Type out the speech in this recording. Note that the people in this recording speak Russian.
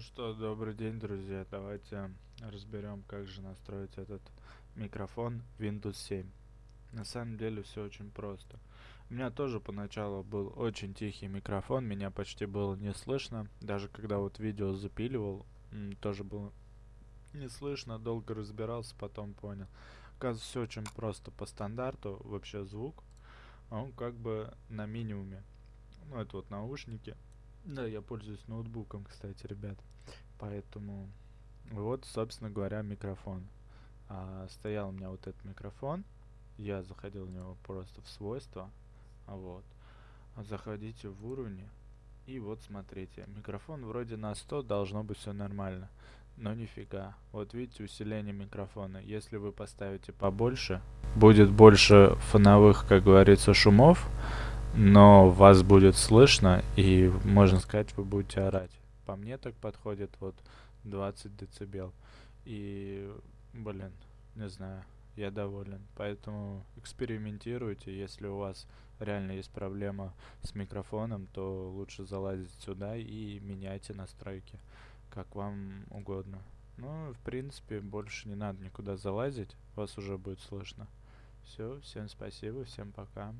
Ну что, добрый день, друзья. Давайте разберем, как же настроить этот микрофон Windows 7. На самом деле все очень просто. У меня тоже поначалу был очень тихий микрофон, меня почти было не слышно. Даже когда вот видео запиливал, тоже было не слышно, долго разбирался, потом понял. Оказывается, все очень просто по стандарту, вообще звук, он как бы на минимуме. Ну, это вот наушники. Да, я пользуюсь ноутбуком, кстати, ребят. Поэтому вот, собственно говоря, микрофон. А, стоял у меня вот этот микрофон. Я заходил в него просто в свойства. Вот. Заходите в уровни. И вот смотрите, микрофон вроде на 100 должно быть все нормально. Но нифига. Вот видите усиление микрофона. Если вы поставите побольше, будет больше фоновых, как говорится, шумов но вас будет слышно, и, можно сказать, вы будете орать. По мне так подходит вот 20 децибел. И, блин, не знаю, я доволен. Поэтому экспериментируйте. Если у вас реально есть проблема с микрофоном, то лучше залазить сюда и меняйте настройки, как вам угодно. Ну, в принципе, больше не надо никуда залазить, вас уже будет слышно. Все, всем спасибо, всем пока.